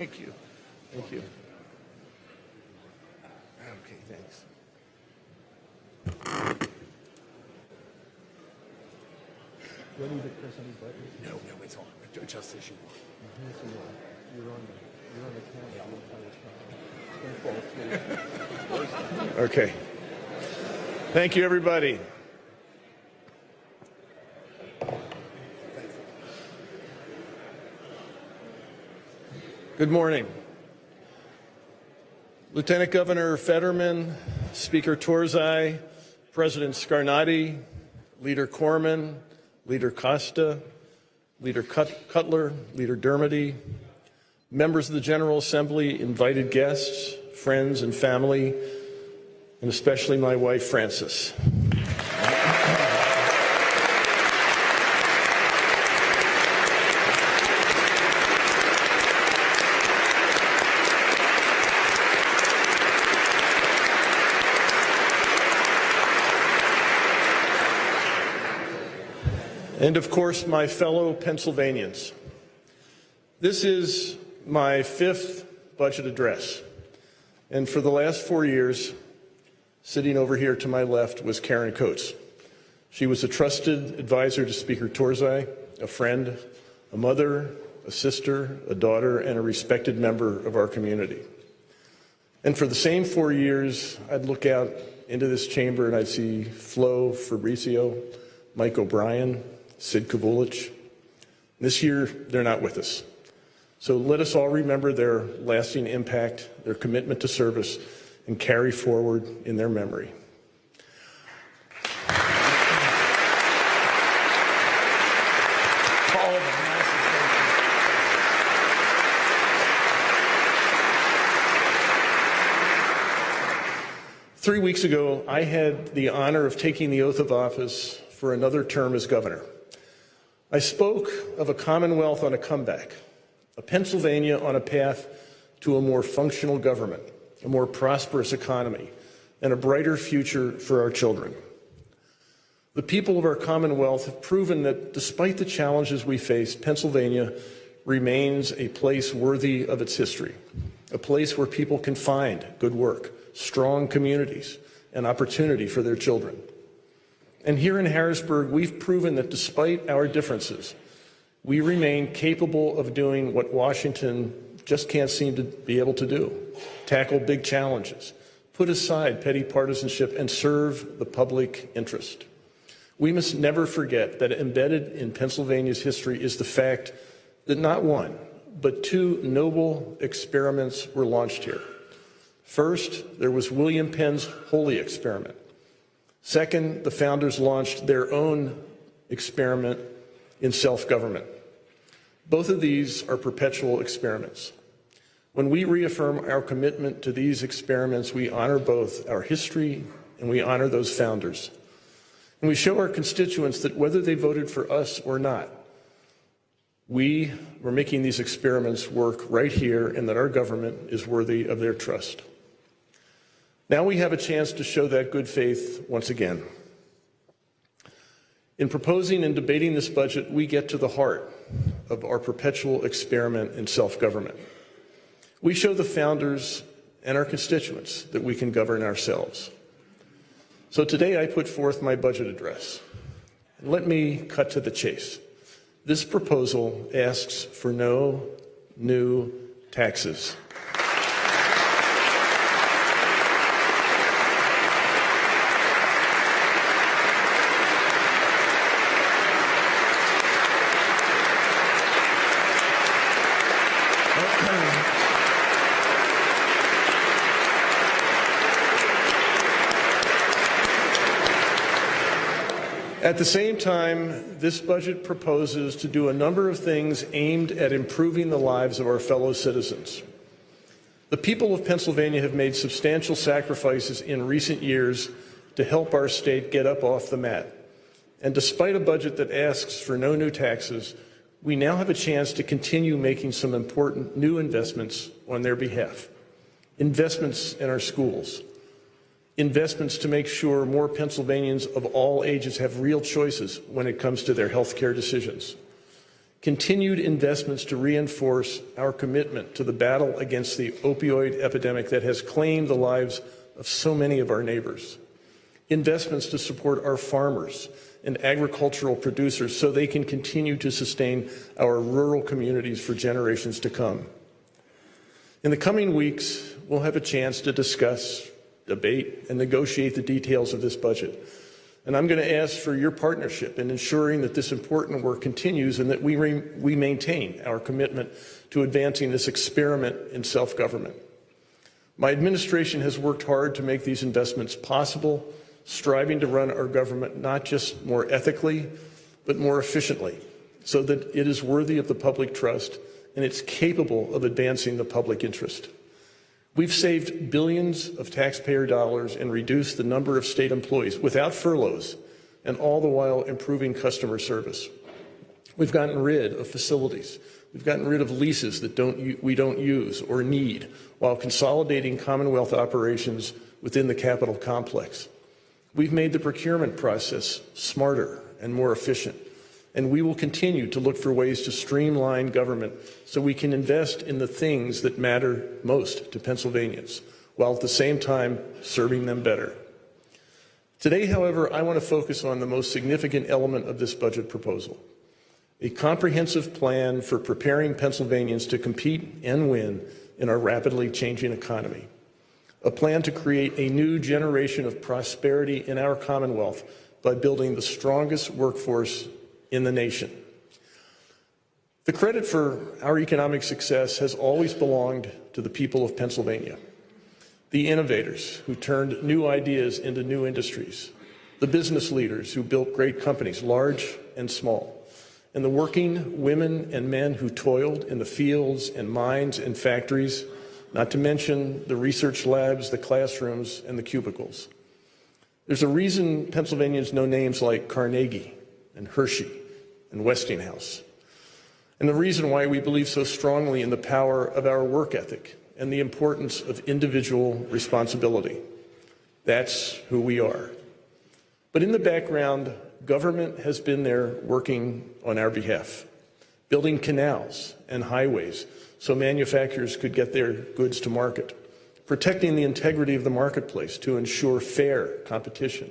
Thank you. Thank you. Okay, thanks. Do I need to press any buttons? No, no, it's on. Just as you want. Mm-hmm, yes, you are. You're on the, you're on the camera the entire time. Don't fall. Okay. Thank you, everybody. Good morning. Lieutenant Governor Fetterman, Speaker Turzai, President Scarnati, Leader Corman, Leader Costa, Leader Cut- Cutler, Leader Dermody, members of the General Assembly, invited guests, friends and family, and especially my wife, Frances. And of course, my fellow Pennsylvanians. This is my fifth budget address. And for the last four years, sitting over here to my left was Karen Coates. She was a trusted advisor to Speaker Turzai, a friend, a mother, a sister, a daughter, and a respected member of our community. And for the same four years, I'd look out into this chamber and I'd see Flo Fabrizio, Mike O'Brien, Sid Kavulich. This year, they're not with us. So let us all remember their lasting impact, their commitment to service, and carry forward in their memory. Three weeks ago, I had the honor of taking the oath of office for another term as governor. I spoke of a Commonwealth on a comeback, a Pennsylvania on a path to a more functional government, a more prosperous economy, and a brighter future for our children. The people of our Commonwealth have proven that despite the challenges we face, Pennsylvania remains a place worthy of its history, a place where people can find good work, strong communities, and opportunity for their children. And here in Harrisburg, we've proven that despite our differences, we remain capable of doing what Washington just can't seem to be able to do tackle big challenges, put aside petty partisanship, and serve the public interest. We must never forget that embedded in Pennsylvania's history is the fact that not one, but two noble experiments were launched here. First, there was William Penn's Holy Experiment. Second, the founders launched their own experiment in self-government. Both of these are perpetual experiments. When we reaffirm our commitment to these experiments, we honor both our history and we honor those founders. And we show our constituents that whether they voted for us or not, we were making these experiments work right here and that our government is worthy of their trust. Now we have a chance to show that good faith once again. In proposing and debating this budget, we get to the heart of our perpetual experiment in self-government. We show the founders and our constituents that we can govern ourselves. So today I put forth my budget address. Let me cut to the chase. This proposal asks for no new taxes. At the same time, this budget proposes to do a number of things aimed at improving the lives of our fellow citizens. The people of Pennsylvania have made substantial sacrifices in recent years to help our state get up off the mat. And despite a budget that asks for no new taxes, we now have a chance to continue making some important new investments on their behalf. Investments in our schools, investments to make sure more Pennsylvanians of all ages have real choices when it comes to their health care decisions. continued investments to reinforce our commitment to the battle against the opioid epidemic that has claimed the lives of so many of our neighbors, investments to support our farmers and agricultural producers so they can continue to sustain our rural communities for generations to come. In the coming weeks, we'll have a chance to discuss, debate, and negotiate the details of this budget. And I'm going to ask for your partnership in ensuring that this important work continues and that we, we maintain our commitment to advancing this experiment in self-government. My administration has worked hard to make these investments possible, striving to run our government not just more ethically, but more efficiently, so that it is worthy of the public trust and it's capable of advancing the public interest. We've saved billions of taxpayer dollars and reduced the number of state employees without furloughs and all the while improving customer service. We've gotten rid of facilities. We've gotten rid of leases that don't, we don't use or need while consolidating Commonwealth operations within the Capitol complex. We've made the procurement process smarter and more efficient and we will continue to look for ways to streamline government so we can invest in the things that matter most to Pennsylvanians, while at the same time serving them better. Today, however, I want to focus on the most significant element of this budget proposal, a comprehensive plan for preparing Pennsylvanians to compete and win in our rapidly changing economy, a plan to create a new generation of prosperity in our Commonwealth by building the strongest workforce in the nation. The credit for our economic success has always belonged to the people of Pennsylvania, the innovators who turned new ideas into new industries, the business leaders who built great companies, large and small, and the working women and men who toiled in the fields and mines and factories, not to mention the research labs, the classrooms, and the cubicles. There's a reason Pennsylvanians know names like Carnegie and Hershey and Westinghouse. And the reason why we believe so strongly in the power of our work ethic and the importance of individual responsibility. That's who we are. But in the background, government has been there working on our behalf, building canals and highways so manufacturers could get their goods to market, protecting the integrity of the marketplace to ensure fair competition,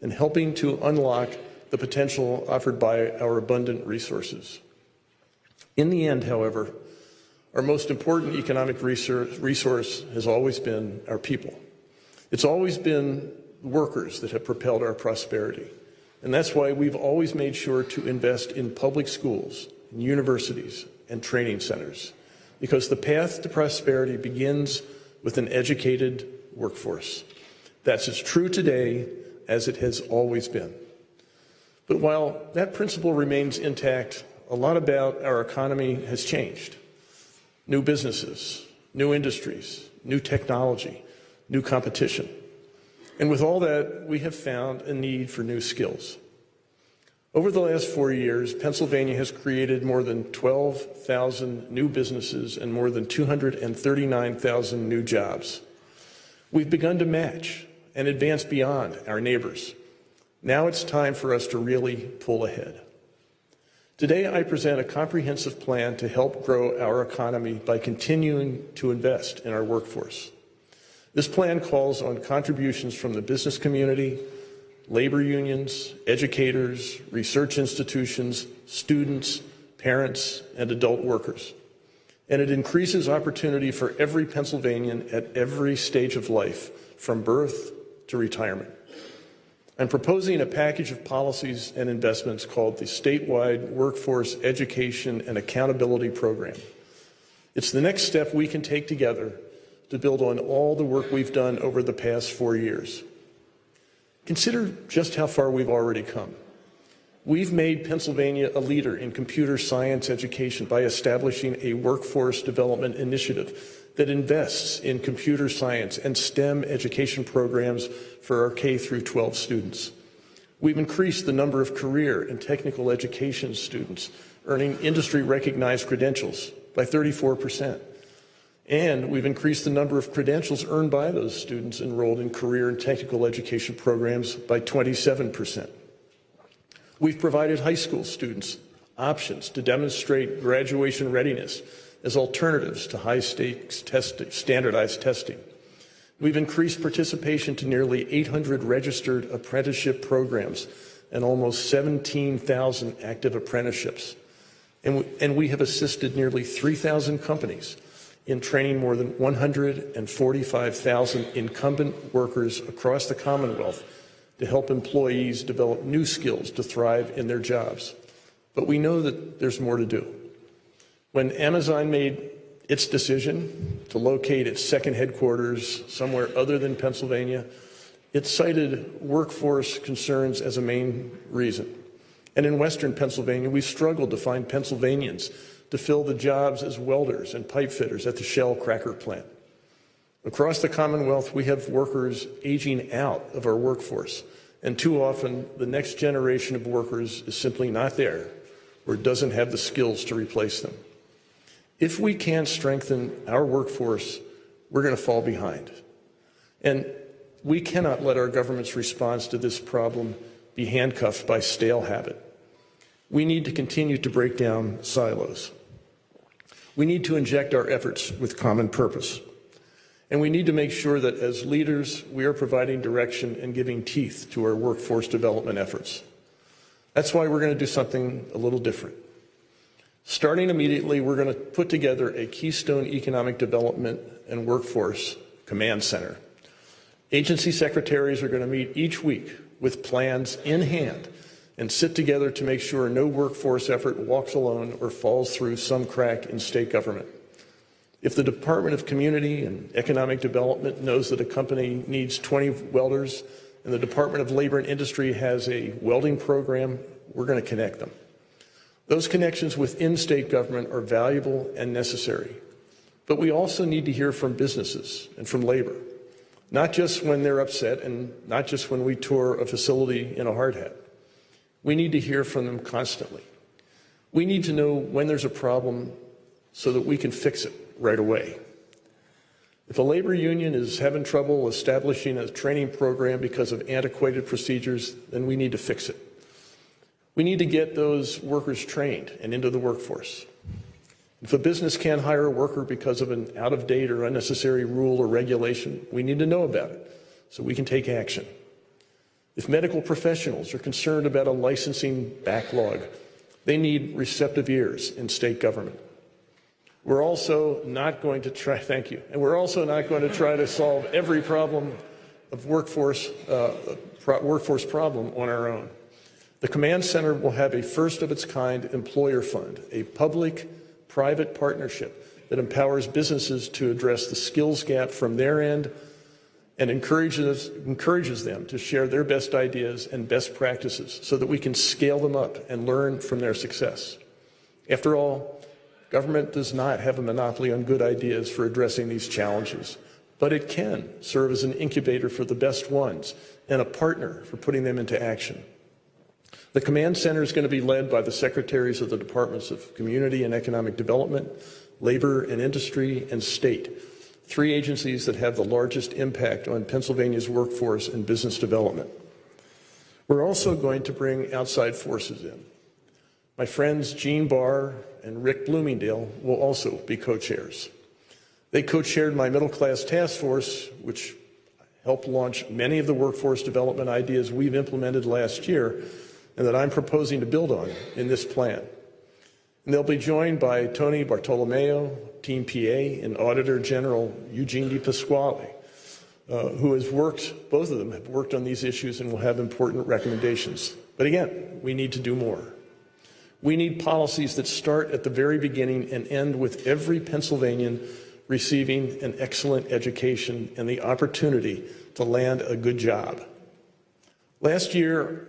and helping to unlock the potential offered by our abundant resources. In the end, however, our most important economic resource has always been our people. It's always been workers that have propelled our prosperity. And that's why we've always made sure to invest in public schools, universities, and training centers. Because the path to prosperity begins with an educated workforce. That's as true today as it has always been. But while that principle remains intact, a lot about our economy has changed. New businesses, new industries, new technology, new competition. And with all that, we have found a need for new skills. Over the last four years, Pennsylvania has created more than 12,000 new businesses and more than 239,000 new jobs. We've begun to match and advance beyond our neighbors. Now it's time for us to really pull ahead. Today, I present a comprehensive plan to help grow our economy by continuing to invest in our workforce. This plan calls on contributions from the business community, labor unions, educators, research institutions, students, parents, and adult workers. And it increases opportunity for every Pennsylvanian at every stage of life, from birth to retirement. I'm proposing a package of policies and investments called the Statewide Workforce Education and Accountability Program. It's the next step we can take together to build on all the work we've done over the past four years. Consider just how far we've already come. We've made Pennsylvania a leader in computer science education by establishing a workforce development initiative that invests in computer science and STEM education programs for our K through 12 students. We've increased the number of career and technical education students earning industry recognized credentials by 34%. And we've increased the number of credentials earned by those students enrolled in career and technical education programs by 27%. We've provided high school students options to demonstrate graduation readiness as alternatives to high stakes test, standardized testing. We've increased participation to nearly 800 registered apprenticeship programs and almost 17,000 active apprenticeships. And we, and we have assisted nearly 3,000 companies in training more than 145,000 incumbent workers across the Commonwealth to help employees develop new skills to thrive in their jobs. But we know that there's more to do. When Amazon made its decision to locate its second headquarters somewhere other than Pennsylvania, it cited workforce concerns as a main reason. And in Western Pennsylvania, we struggled to find Pennsylvanians to fill the jobs as welders and pipe fitters at the Shell cracker plant. Across the Commonwealth, we have workers aging out of our workforce, and too often the next generation of workers is simply not there or doesn't have the skills to replace them. If we can't strengthen our workforce, we're going to fall behind. And we cannot let our government's response to this problem be handcuffed by stale habit. We need to continue to break down silos. We need to inject our efforts with common purpose. And we need to make sure that as leaders, we are providing direction and giving teeth to our workforce development efforts. That's why we're going to do something a little different. Starting immediately, we're going to put together a Keystone Economic Development and Workforce Command Center. Agency secretaries are going to meet each week with plans in hand and sit together to make sure no workforce effort walks alone or falls through some crack in state government. If the Department of Community and Economic Development knows that a company needs 20 welders and the Department of Labor and Industry has a welding program, we're going to connect them. Those connections within state government are valuable and necessary. But we also need to hear from businesses and from labor, not just when they're upset and not just when we tour a facility in a hard hat. We need to hear from them constantly. We need to know when there's a problem so that we can fix it right away. If a labor union is having trouble establishing a training program because of antiquated procedures, then we need to fix it. We need to get those workers trained and into the workforce. If a business can't hire a worker because of an out-of-date or unnecessary rule or regulation, we need to know about it so we can take action. If medical professionals are concerned about a licensing backlog, they need receptive ears in state government. We're also not going to try, thank you, and we're also not going to try to solve every problem of workforce, uh, pro workforce problem on our own. The Command Center will have a first of its kind employer fund, a public private partnership that empowers businesses to address the skills gap from their end and encourages, encourages them to share their best ideas and best practices so that we can scale them up and learn from their success. After all, government does not have a monopoly on good ideas for addressing these challenges, but it can serve as an incubator for the best ones and a partner for putting them into action. The command center is going to be led by the secretaries of the Departments of Community and Economic Development, Labor and Industry, and State, three agencies that have the largest impact on Pennsylvania's workforce and business development. We're also going to bring outside forces in. My friends Gene Barr and Rick Bloomingdale will also be co-chairs. They co-chaired my middle class task force, which helped launch many of the workforce development ideas we've implemented last year and that I'm proposing to build on in this plan. And they'll be joined by Tony Bartolomeo, Team PA, and Auditor General Eugene DePasquale, uh, who has worked, both of them have worked on these issues and will have important recommendations. But again, we need to do more. We need policies that start at the very beginning and end with every Pennsylvanian receiving an excellent education and the opportunity to land a good job. Last year,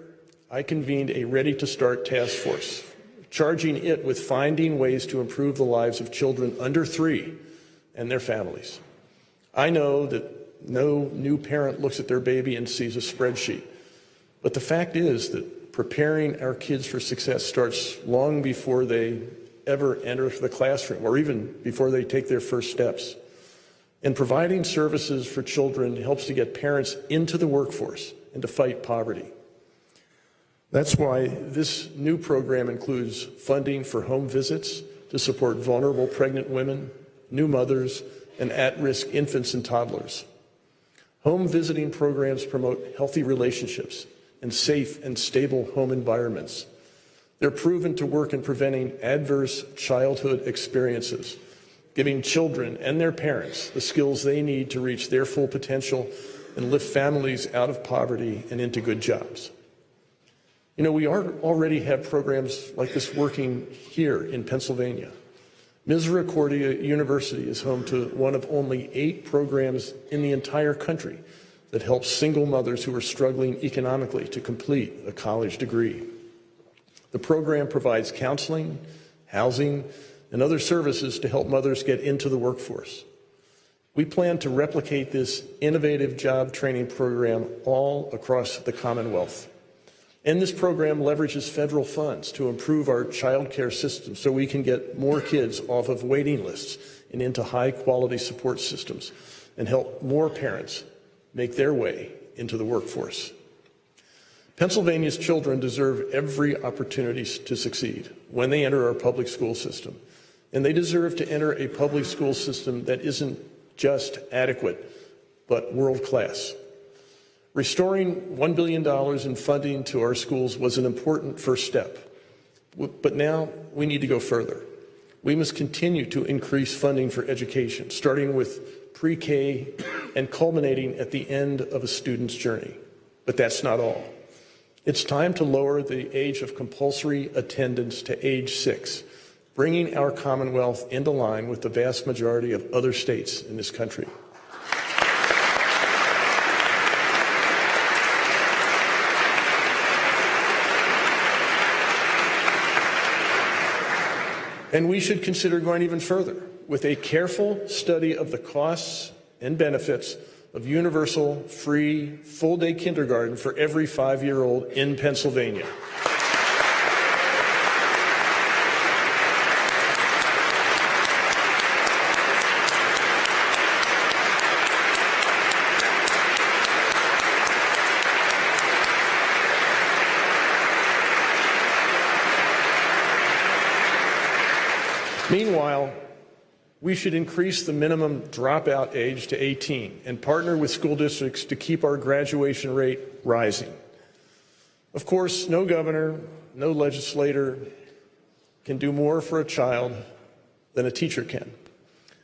I convened a Ready to Start task force, charging it with finding ways to improve the lives of children under three and their families. I know that no new parent looks at their baby and sees a spreadsheet, but the fact is that preparing our kids for success starts long before they ever enter the classroom or even before they take their first steps. And providing services for children helps to get parents into the workforce and to fight poverty. That's why this new program includes funding for home visits to support vulnerable pregnant women, new mothers, and at-risk infants and toddlers. Home visiting programs promote healthy relationships and safe and stable home environments. They're proven to work in preventing adverse childhood experiences, giving children and their parents the skills they need to reach their full potential and lift families out of poverty and into good jobs. You know, we are, already have programs like this working here in Pennsylvania. Misericordia University is home to one of only eight programs in the entire country that helps single mothers who are struggling economically to complete a college degree. The program provides counseling, housing, and other services to help mothers get into the workforce. We plan to replicate this innovative job training program all across the Commonwealth. And this program leverages federal funds to improve our child care system so we can get more kids off of waiting lists and into high quality support systems and help more parents make their way into the workforce. Pennsylvania's children deserve every opportunity to succeed when they enter our public school system. And they deserve to enter a public school system that isn't just adequate, but world class. Restoring $1 billion in funding to our schools was an important first step. But now we need to go further. We must continue to increase funding for education, starting with pre-K and culminating at the end of a student's journey. But that's not all. It's time to lower the age of compulsory attendance to age six, bringing our Commonwealth into line with the vast majority of other states in this country. And we should consider going even further with a careful study of the costs and benefits of universal, free, full-day kindergarten for every five-year-old in Pennsylvania. We should increase the minimum dropout age to 18 and partner with school districts to keep our graduation rate rising. Of course, no governor, no legislator can do more for a child than a teacher can.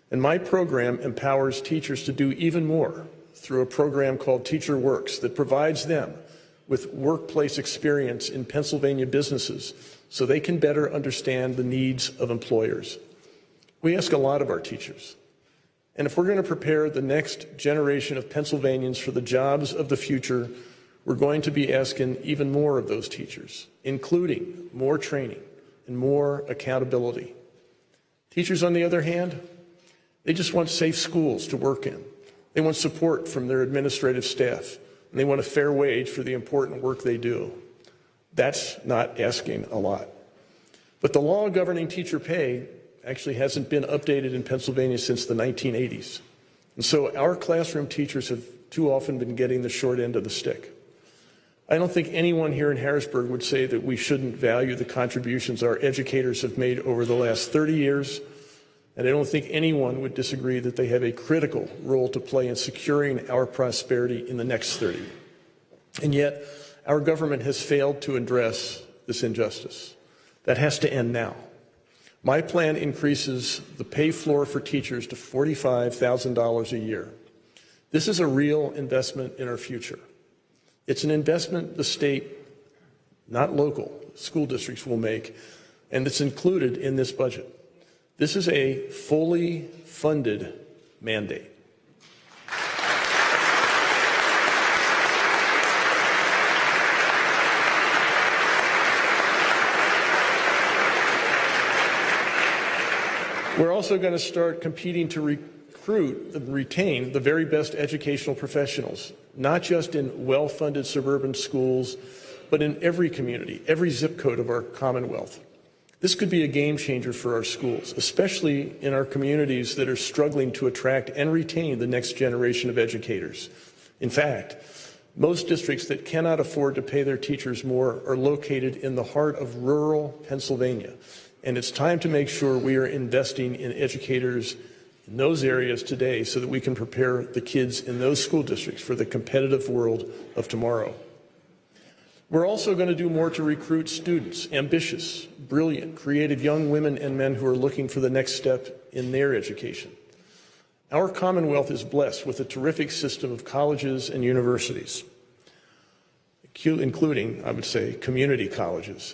And my program empowers teachers to do even more through a program called Teacher Works that provides them with workplace experience in Pennsylvania businesses so they can better understand the needs of employers. We ask a lot of our teachers. And if we're going to prepare the next generation of Pennsylvanians for the jobs of the future, we're going to be asking even more of those teachers, including more training and more accountability. Teachers, on the other hand, they just want safe schools to work in. They want support from their administrative staff, and they want a fair wage for the important work they do. That's not asking a lot. But the law governing teacher pay actually hasn't been updated in Pennsylvania since the 1980s. And so our classroom teachers have too often been getting the short end of the stick. I don't think anyone here in Harrisburg would say that we shouldn't value the contributions our educators have made over the last 30 years, and I don't think anyone would disagree that they have a critical role to play in securing our prosperity in the next 30. And yet, our government has failed to address this injustice. That has to end now. My plan increases the pay floor for teachers to $45,000 a year. This is a real investment in our future. It's an investment the state, not local, school districts will make, and it's included in this budget. This is a fully funded mandate. We're also going to start competing to recruit and retain the very best educational professionals, not just in well-funded suburban schools, but in every community, every zip code of our Commonwealth. This could be a game changer for our schools, especially in our communities that are struggling to attract and retain the next generation of educators. In fact, Most districts that cannot afford to pay their teachers more are located in the heart of rural Pennsylvania. And it's time to make sure we are investing in educators in those areas today so that we can prepare the kids in those school districts for the competitive world of tomorrow. We're also going to do more to recruit students, ambitious, brilliant, creative young women and men who are looking for the next step in their education. Our Commonwealth is blessed with a terrific system of colleges and universities, including, I would say, community colleges.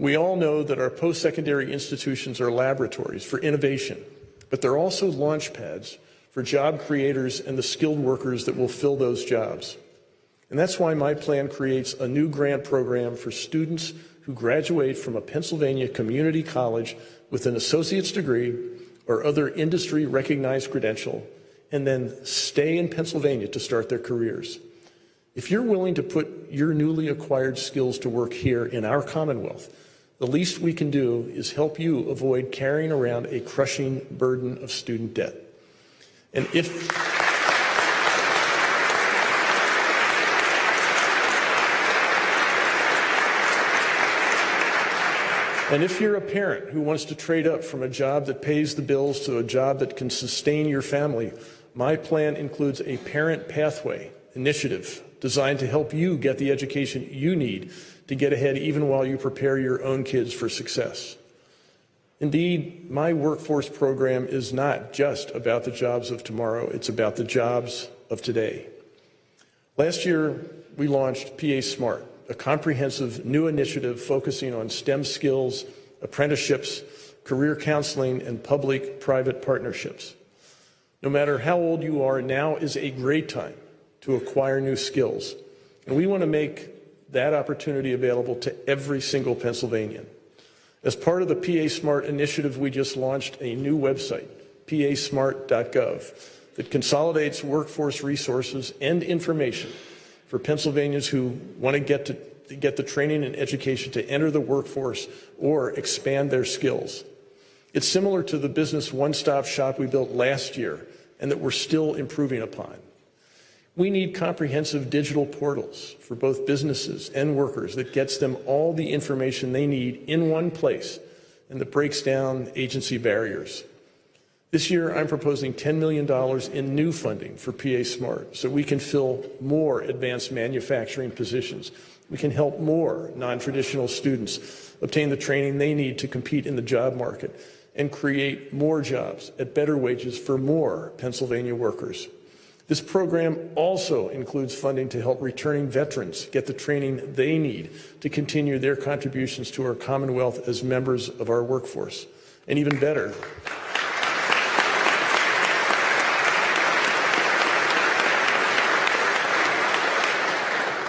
We all know that our post-secondary institutions are laboratories for innovation, but they're also launch pads for job creators and the skilled workers that will fill those jobs. And that's why my plan creates a new grant program for students who graduate from a Pennsylvania community college with an associate's degree or other industry recognized credential and then stay in Pennsylvania to start their careers. If you're willing to put your newly acquired skills to work here in our Commonwealth, the least we can do is help you avoid carrying around a crushing burden of student debt. And if And if you're a parent who wants to trade up from a job that pays the bills to a job that can sustain your family, my plan includes a parent pathway initiative designed to help you get the education you need to get ahead even while you prepare your own kids for success. Indeed, my workforce program is not just about the jobs of tomorrow, it's about the jobs of today. Last year, we launched PA Smart, a comprehensive new initiative focusing on STEM skills, apprenticeships, career counseling, and public-private partnerships. No matter how old you are, now is a great time to acquire new skills. And we want to make that opportunity available to every single Pennsylvanian. As part of the PA Smart initiative, we just launched a new website, pasmart.gov, that consolidates workforce resources and information for Pennsylvanians who want to get to, get the training and education to enter the workforce or expand their skills. It's similar to the business one-stop shop we built last year and that we're still improving upon. We need comprehensive digital portals for both businesses and workers that gets them all the information they need in one place and that breaks down agency barriers. This year, I'm proposing $10 million in new funding for PA Smart so we can fill more advanced manufacturing positions. We can help more non-traditional students obtain the training they need to compete in the job market and create more jobs at better wages for more Pennsylvania workers. This program also includes funding to help returning veterans get the training they need to continue their contributions to our Commonwealth as members of our workforce. And even better,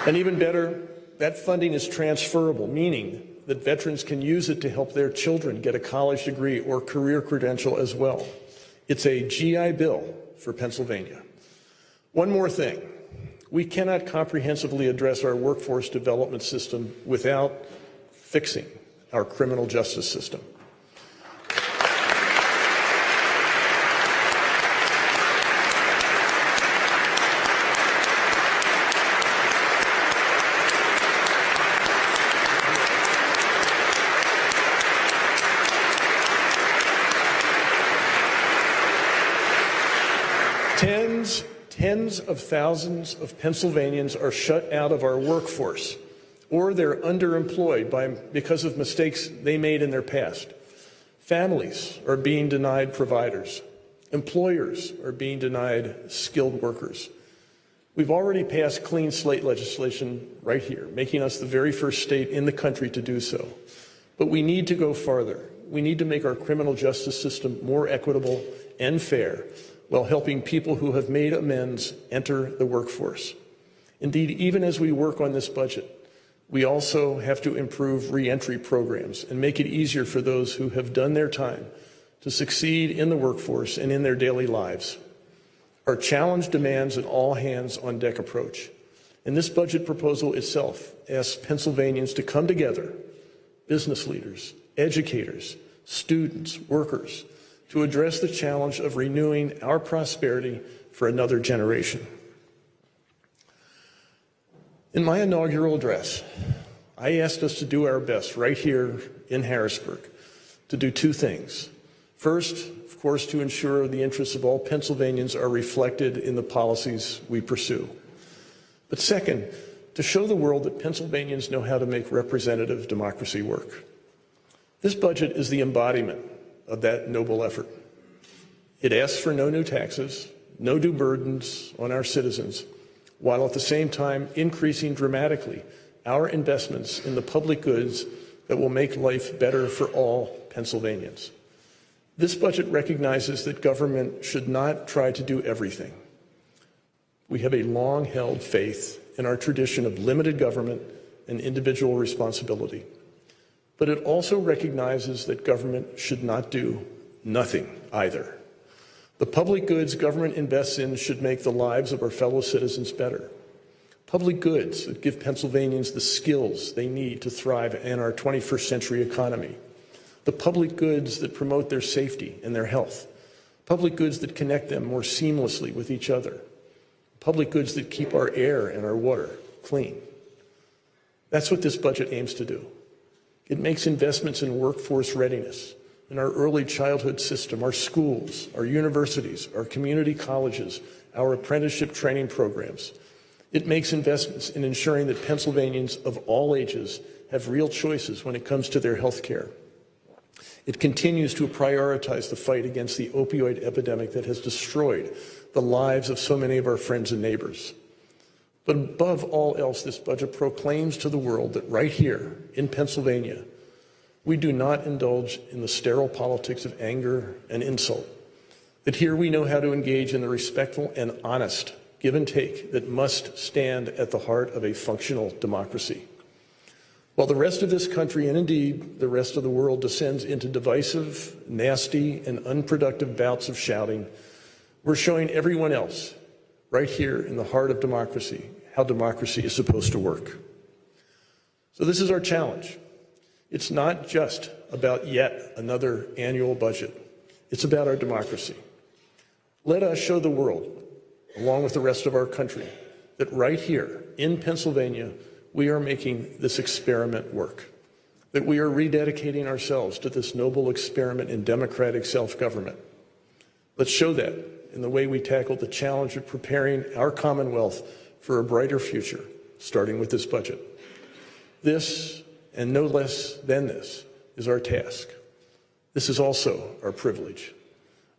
And even better, that funding is transferable, meaning that veterans can use it to help their children get a college degree or career credential as well. It's a GI Bill for Pennsylvania. One more thing. We cannot comprehensively address our workforce development system without fixing our criminal justice system. Thousands of Pennsylvanians are shut out of our workforce or they're underemployed by, because of mistakes they made in their past. Families are being denied providers. Employers are being denied skilled workers. We've already passed clean slate legislation right here, making us the very first state in the country to do so. But we need to go farther. We need to make our criminal justice system more equitable and fair while helping people who have made amends enter the workforce. Indeed, even as we work on this budget, we also have to improve reentry programs and make it easier for those who have done their time to succeed in the workforce and in their daily lives. Our challenge demands an all-hands-on-deck approach. And this budget proposal itself asks Pennsylvanians to come together, business leaders, educators, students, workers, to address the challenge of renewing our prosperity for another generation. In my inaugural address, I asked us to do our best right here in Harrisburg to do two things. First, of course, to ensure the interests of all Pennsylvanians are reflected in the policies we pursue. But second, to show the world that Pennsylvanians know how to make representative democracy work. This budget is the embodiment of that noble effort. It asks for no new taxes, no new burdens on our citizens, while at the same time increasing dramatically our investments in the public goods that will make life better for all Pennsylvanians. This budget recognizes that government should not try to do everything. We have a long held faith in our tradition of limited government and individual responsibility. But it also recognizes that government should not do nothing either. The public goods government invests in should make the lives of our fellow citizens better. Public goods that give Pennsylvanians the skills they need to thrive in our 21st century economy. The public goods that promote their safety and their health. Public goods that connect them more seamlessly with each other. Public goods that keep our air and our water clean. That's what this budget aims to do. It makes investments in workforce readiness, in our early childhood system, our schools, our universities, our community colleges, our apprenticeship training programs. It makes investments in ensuring that Pennsylvanians of all ages have real choices when it comes to their health care. It continues to prioritize the fight against the opioid epidemic that has destroyed the lives of so many of our friends and neighbors. But above all else, this budget proclaims to the world that right here in Pennsylvania, we do not indulge in the sterile politics of anger and insult. That here we know how to engage in the respectful and honest give and take that must stand at the heart of a functional democracy. While the rest of this country, and indeed the rest of the world, descends into divisive, nasty, and unproductive bouts of shouting, we're showing everyone else, right here in the heart of democracy, how democracy is supposed to work. So this is our challenge. It's not just about yet another annual budget. It's about our democracy. Let us show the world, along with the rest of our country, that right here in Pennsylvania, we are making this experiment work, that we are rededicating ourselves to this noble experiment in democratic self-government. Let's show that in the way we tackle the challenge of preparing our Commonwealth for a brighter future, starting with this budget. This, and no less than this, is our task. This is also our privilege.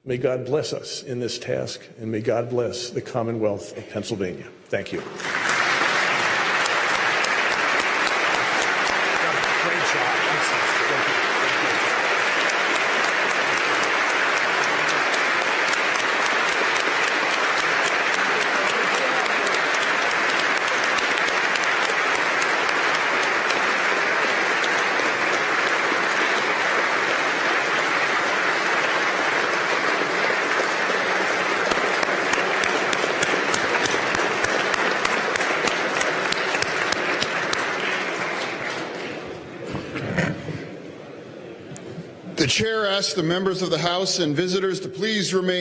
May God bless us in this task, and may God bless the Commonwealth of Pennsylvania. Thank you. The the members of the House and visitors to please remain